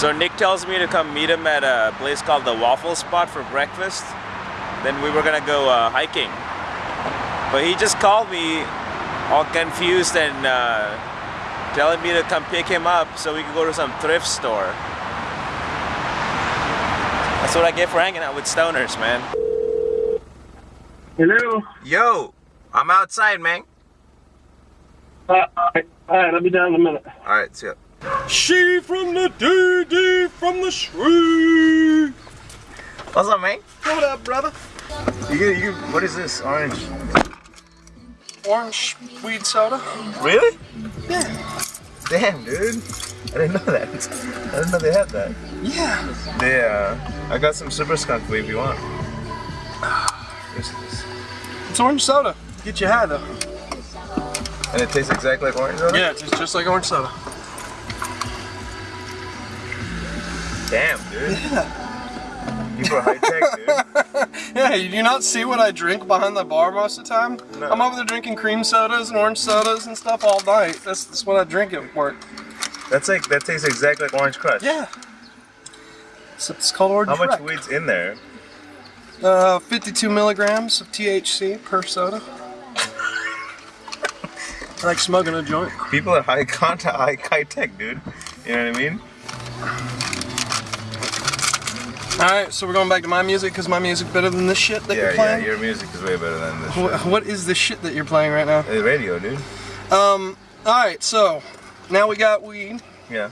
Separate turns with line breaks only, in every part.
So Nick tells me to come meet him at a place called the Waffle Spot for breakfast. Then we were gonna go uh, hiking. But he just called me all confused and uh, telling me to come pick him up so we could go to some thrift store. That's what I get for hanging out with stoners, man.
Hello.
Yo, I'm outside, man.
Uh, all right, I'll be down in a minute.
All right, see ya.
She from the DD from the street.
What's up, man?
What up, brother?
You, you, what is this? Orange.
Orange weed soda.
Really?
Yeah.
Damn, dude. I didn't know that. I didn't know they had that.
Yeah.
They, uh, I got some super skunk you if you want.
It's orange soda. Get your high though.
And it tastes exactly like orange soda?
Yeah, it's just like orange soda.
Damn, dude. Yeah. People are high tech, dude.
Yeah, you do not see what I drink behind the bar most of the time?
No.
I'm over there drinking cream sodas and orange sodas and stuff all night. That's, that's what I drink at work.
That's like, that tastes exactly like orange crush.
Yeah. So it's called orange
How much weed's in there?
Uh, 52 milligrams of THC per soda. I like smoking a joint.
People are high contact, high, high tech, dude. You know what I mean?
Alright, so we're going back to my music because my music's better than this shit that
yeah,
you're playing?
yeah, your music is way better than this.
What is the shit that you're playing right now?
The radio, dude.
Um, alright, so now we got weed.
Yeah.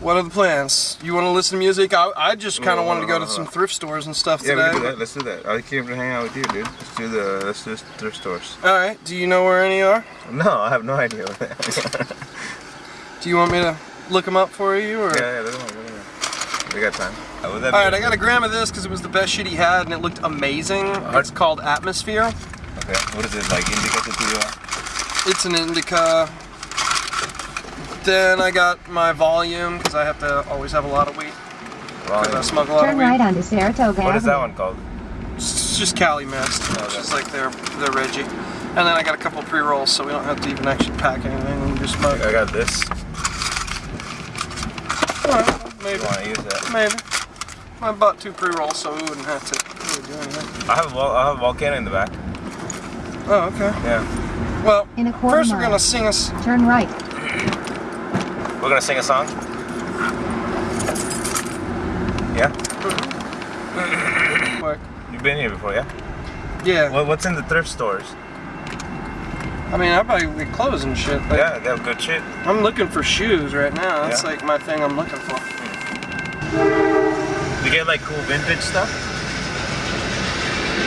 What are the plans? You want to listen to music? I, I just kind of wanted to go to some thrift stores and stuff
Yeah, we
today.
that. Let's do that. I came to hang out with you, dude. Let's do the let's do thrift stores.
Alright, do you know where any are?
No, I have no idea. What that
Do you want me to look them up for you? Or?
yeah, yeah, look at me, look at me. We got time. Oh, Would that
Alright,
be-
I got a gram of this because it was the best shit he had and it looked amazing. It's called Atmosphere.
Okay. What is it like? Indica sativa?
It's an indica. Then I got my volume because I have to always have a lot of weed. 'cause I
Volume.
smoke a lot
Turn
of weed.
right onto Saratoga
What is that one called?
It's just Cali Mist, oh, which is like their their Reggie. And then I got a couple pre rolls, so we don't have to even actually pack anything. We can just smoke.
I got this.
Alright, maybe,
You want to use that?
maybe. I bought two pre rolls, so we wouldn't have to really do anything.
I have a have a volcano in the back.
Oh, okay.
Yeah.
Well,
In a quarter
first we're gonna sing us.
Turn right.
We're gonna sing a song. Yeah.
Quick.
You've been here before, yeah?
Yeah.
What, what's in the thrift stores?
I mean, I buy weed clothes and shit. Like,
Yeah, they have good shit.
I'm looking for shoes right now. That's
Yeah.
like my thing I'm looking for. Hmm.
You get like cool vintage stuff.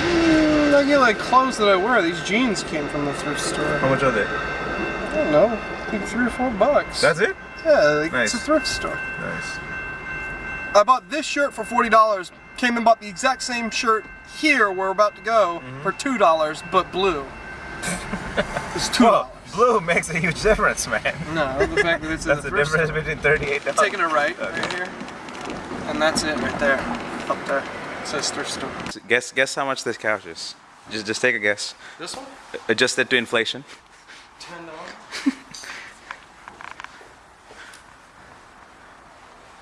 Mm, I get like clothes that I wear. These jeans came from the thrift store.
How much are they?
I don't know, like three or four bucks.
That's it.
yeah, like,
Nice.
it's a thrift store.
Nice.
I bought this shirt for forty dollars. Came and bought the exact same shirt here. We're about to go
Mm-hmm.
for two dollars, but blue. it's two
Well,
dollars.
blue makes a huge difference, man.
No, the fact that it's
That's
the
the difference
store.
between thirty-eight dollars.
Taking a right
Okay.
right here, and that's it right there, up there. It says thrift store.
Guess guess how much this couch is. Just just take a guess.
This one, uh,
Adjusted to inflation.
ten dollars.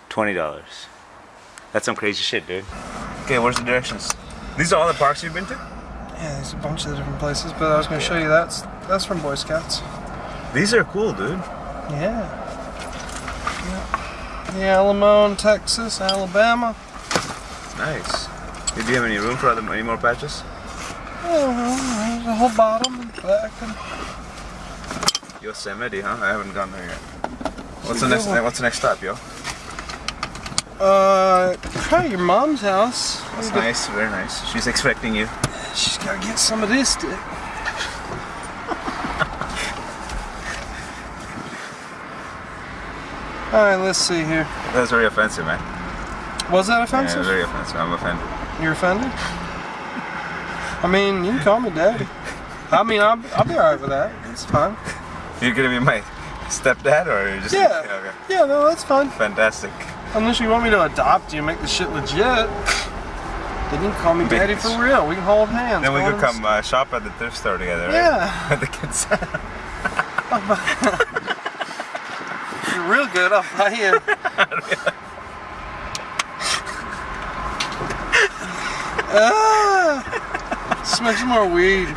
Twenty dollars. That's some crazy shit, dude. Okay, where's the directions? These are all the parks you've been to?
Yeah, there's a bunch of different places, but I was gonna show you that's that's from Boy Scouts.
These are cool, dude.
Yeah. The Alamo in Texas, Alabama.
Nice. Do you have any room for other, any more patches?
Yeah, well, there's a whole bottom and back and
Yosemite, huh? I haven't gone there yet. What's the next?
one.
What's the next stop, yo?
uh probably your mom's house.
That's nice, very nice. She's expecting you.
She's gotta get some of this dick. Alright, let's see here.
That's very offensive, man.
Was that offensive?
Yeah, very offensive. I'm offended.
You're offended? I mean, you can call me daddy. I mean, I'll, I'll be alright with that. It's fine.
You're gonna be my stepdad, or you're just?
Yeah.
Okay.
Yeah, no, that's fine.
Fantastic.
Unless you want me to adopt you and make the shit legit. Then you can call me daddy for real. We can hold hands.
Then we could come uh, shop at the thrift store together, right?
Yeah.
With the kids.
real good off my end. ah, smokes more weed.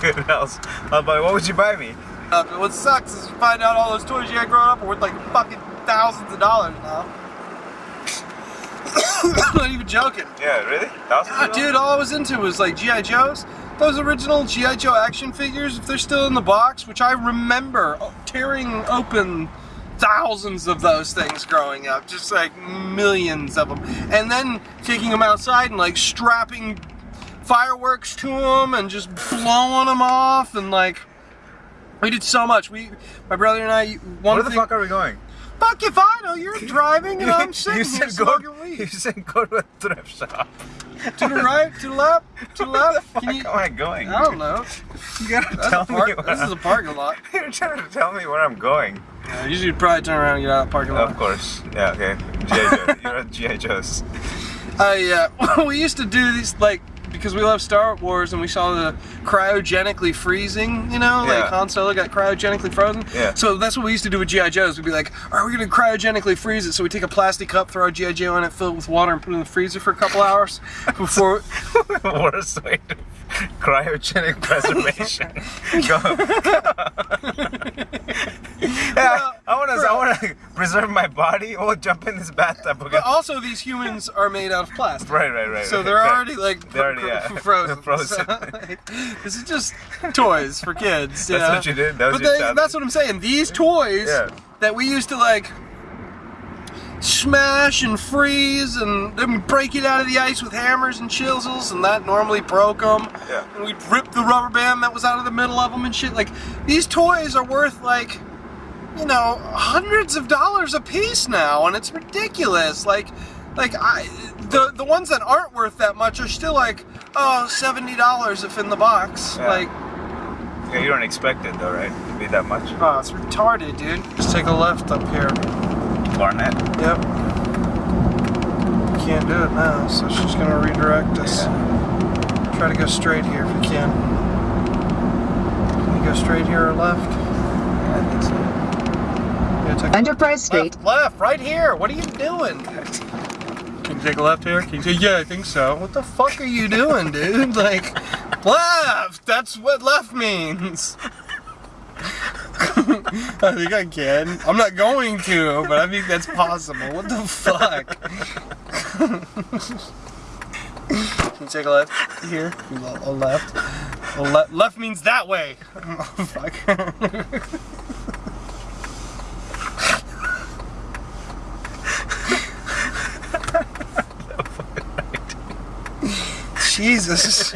Good house. Uh, I'll what would you buy me?
Uh, what sucks is you find out all those toys you had growing up are worth like fucking thousands of dollars now. I'm not even joking.
Yeah, really? Thousands yeah,
dude, all I was into was like G.I. Joe's. Those original G.I. Joe action figures, if they're still in the box, which I remember tearing open thousands of those things growing up, just like millions of them. And then taking them outside and like strapping fireworks to them and just blowing them off and like. We did so much. We, my brother and I, one
Where the
thing,
fuck are we going?
Fuck if I know. You're driving and I'm sitting
you
here
go. You said go to a thrift shop.
To the right, to the left, to the
Where the
left.
fuck
Can you,
am I going?
I don't know.
You gotta
That's
tell
park,
me. Where
this is a parking lot.
You're trying to tell me where I'm going.
Yeah, usually you'd probably turn around and get out of the parking lot.
Of course. Yeah. Okay. GI Joe. You're at GI Joe's.
I, uh, we used to do these, like, because we love Star Wars and we saw the cryogenically freezing, you know, like
Yeah.
Han Solo got cryogenically frozen.
Yeah.
So that's what we used to do with G.I. Joes. We'd be like, right, we're going to cryogenically freeze it. So we take a plastic cup, throw a G.I. Joe in it, fill it with water, and put it in the freezer for a couple hours before.
Worst way to cryogenic preservation. Go. yeah, I want to. I want to preserve my body. Oh, jump in this bathtub.
But also, these humans are made out of plastic.
Right, right, right.
So they're already like
They're already, yeah.
frozen.
Frozen.
So, like, this is just toys for kids.
That's
know?
what you did? That was
but
your
they- that's what I'm saying. These toys
Yeah.
that we used to like smash and freeze and then we break it out of the ice with hammers and chisels and that normally broke them.
Yeah.
And we'd rip the rubber band that was out of the middle of them and shit. Like these toys are worth like you know hundreds of dollars a piece now and it's ridiculous. Like like I the the ones that aren't worth that much are still like oh seventy dollars if in the box.
Yeah.
Like
Yeah, you don't expect it though, right? To be that much.
oh it's retarded, dude. Just take a left up here.
Barnett.
Yep. Can't do it now, so she's gonna redirect us. Try to go straight here if you can. Can we go straight here or left?
Yeah, I think so.
Yeah, take
Enterprise Street.
left, left, right here. What are you doing? Can you take a left here? Can you take, yeah, I think so. What the fuck are you doing, dude? Like, left. That's what left means. I think I can. I'm not going to, but I think that's possible. What the fuck? Can you take a left here? A left. A le- left means that way. Oh, fuck. Jesus.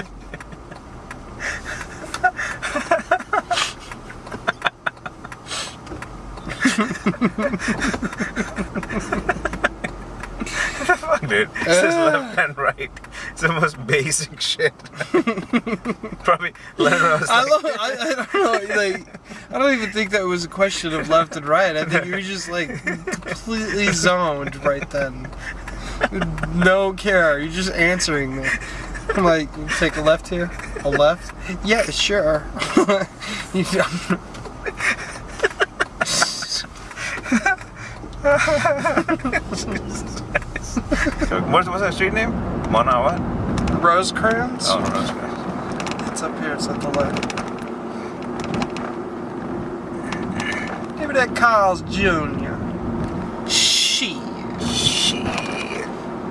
Fuck, dude. It says uh. left and right. It's the most basic shit. Probably her know.
I love. I, I don't know. Like, I don't even think that was a question of left and right. I think you were just like completely zoned right then. No care. You're just answering me. I'm like, take a left here. A left? Yeah, sure. you don't-
What's, what's that street name? Mona what?
Rosecrans?
Oh, Rosecrans.
It's up here. It's at the left. Give me that Carl's Jr. She. She.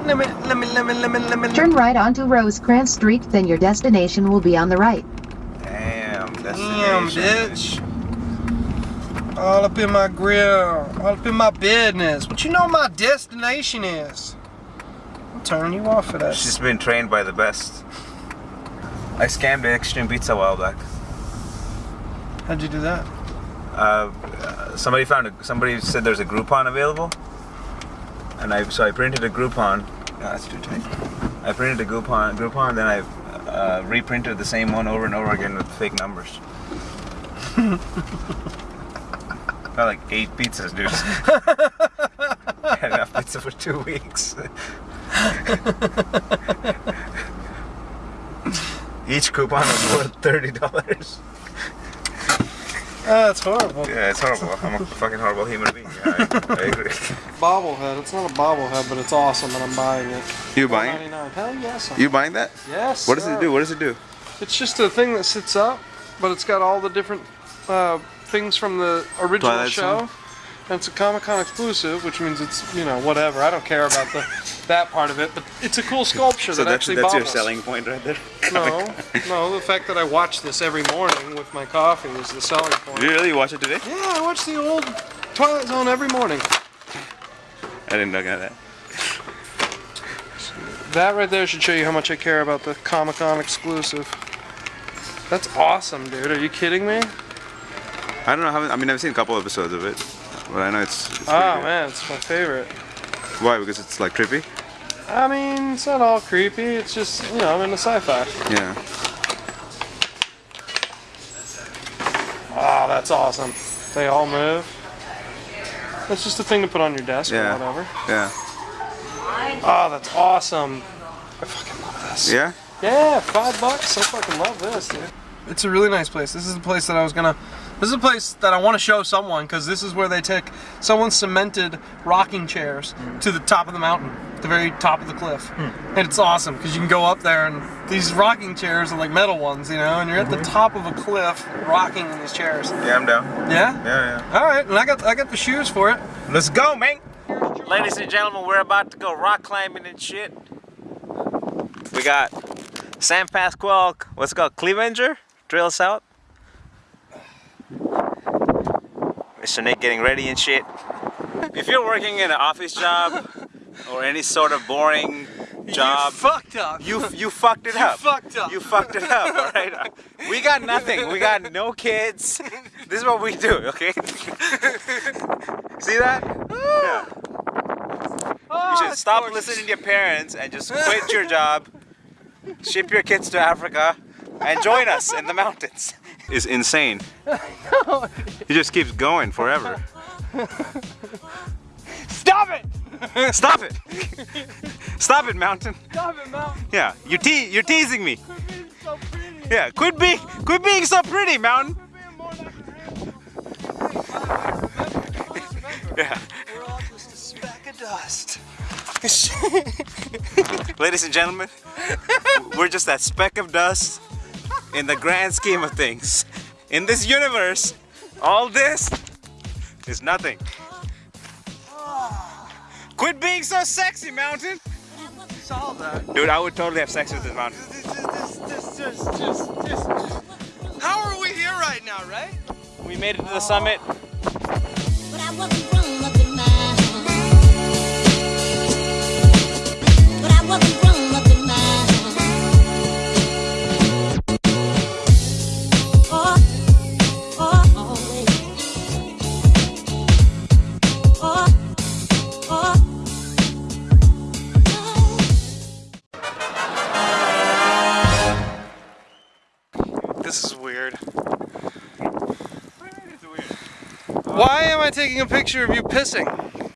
Let me, let me, let me, let me, let me.
Turn right onto Rosecrans Street, then your destination will be on the right.
Damn,
Damn, bitch. All up in my grill, all up in my business. But you know my destination is. I'm turning you off of that.
She's been trained by the best. I scammed Extreme Pizza a while back.
How'd you do that?
Uh, somebody found a, somebody said there's a Groupon available, and I so I printed a Groupon. Yeah, that's too tight. I printed a Groupon, Groupon, then I uh, reprinted the same one over and over again with fake numbers. Got like eight pizzas, dude. Had enough pizza for two weeks. Each coupon was worth thirty dollars.
That's horrible.
Yeah, it's horrible. I'm a fucking horrible human being. Yeah, I, I agree.
Bobblehead. It's not a bobblehead, but it's awesome, and I'm buying it.
You buying it?
Hell yes. I'm-
You buying that?
Yes.
What does
sir.
it do? What does it do?
It's just a thing that sits up, but it's got all the different uh, things from the original
Twilight
show.
Zone?
And it's a Comic Con exclusive, which means it's you know whatever. I don't care about the that part of it, but it's a cool sculpture
So
that
that's,
actually
that's your
bobbles.
selling point right there.
No, no, the fact that I watch this every morning with my coffee is the selling point.
Did you really watch it today?
Yeah, I watch the old Twilight Zone every morning.
I didn't know that.
That right there should show you how much I care about the Comic Con exclusive. That's awesome, dude. Are you kidding me?
I don't know. I, haven't, I mean, I've seen a couple episodes of it, but I know it's. it's
Oh
good.
man, it's my favorite.
Why? Because it's like creepy.
I mean, it's not all creepy. It's just, you know, I'm into sci-fi.
Yeah.
Oh, that's awesome. They all move. That's just a thing to put on your desk
Yeah.
or whatever.
Yeah.
Oh, that's awesome. I fucking love this.
Yeah.
Yeah, five bucks. I fucking love this, dude. It's a really nice place. This is the place that I was gonna. This is a place that I want to show someone because this is where they take someone cemented rocking chairs mm. to the top of the mountain, the very top of the cliff, hmm. and it's awesome because you can go up there and these rocking chairs are like metal ones, you know, and you're at the mm-hmm. top of a cliff rocking in these chairs.
Yeah, I'm down.
Yeah.
Yeah, yeah.
All right, and I got I got the shoes for it.
Let's go, man. Ladies and gentlemen, we're about to go rock climbing and shit. We got San Pasqual, what's it called, Clevenger Trail South. Mr. Nick getting ready and shit. If you're working in an office job or any sort of boring job, you
fucked up.
you you fucked it up.
fucked up.
You fucked it up, all right? We got nothing. We got no kids. This is what we do, okay? See that? Yeah. You should oh, stop listening to your parents and just quit your job, ship your kids to Africa, and join us in the mountains. Is insane. He just keeps going forever. Stop it! Stop it! Stop it, mountain.
Stop it, mountain.
Yeah, you te- you're teasing me.
so pretty.
Yeah, quit being quit being so pretty, mountain. Yeah.
We're all just a speck of dust.
Ladies and gentlemen, we're just that speck of dust in the grand scheme of things. In this universe, all this is nothing. Quit being so sexy, mountain. Dude, I would totally have sex with this mountain.
How are we here right now, right?
We made it to the summit.
Picture of you pissing?